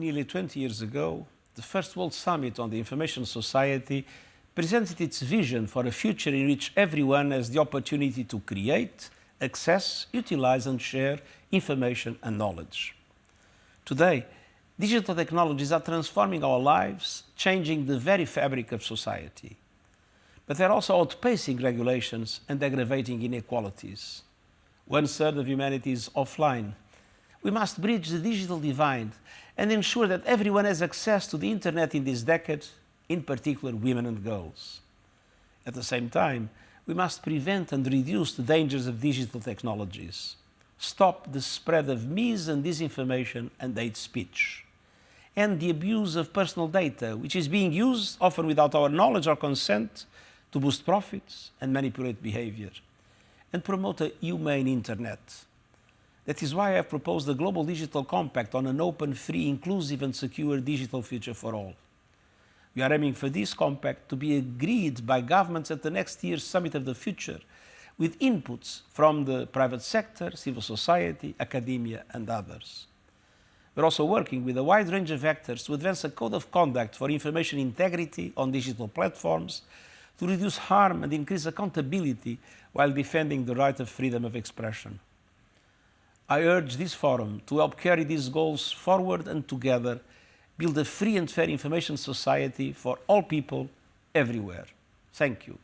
nearly 20 years ago, the first World Summit on the Information Society presented its vision for a future in which everyone has the opportunity to create, access, utilize and share information and knowledge. Today, digital technologies are transforming our lives, changing the very fabric of society. But they're also outpacing regulations and aggravating inequalities. One third of humanity is offline. We must bridge the digital divide and ensure that everyone has access to the internet in this decade, in particular women and girls. At the same time, we must prevent and reduce the dangers of digital technologies, stop the spread of mis and disinformation and hate speech, and the abuse of personal data, which is being used, often without our knowledge or consent, to boost profits and manipulate behavior, and promote a humane internet. That is why I have proposed the Global Digital Compact on an open, free, inclusive and secure digital future for all. We are aiming for this compact to be agreed by governments at the next year's Summit of the Future with inputs from the private sector, civil society, academia and others. We're also working with a wide range of actors to advance a code of conduct for information integrity on digital platforms to reduce harm and increase accountability while defending the right of freedom of expression. I urge this forum to help carry these goals forward and together build a free and fair information society for all people everywhere. Thank you.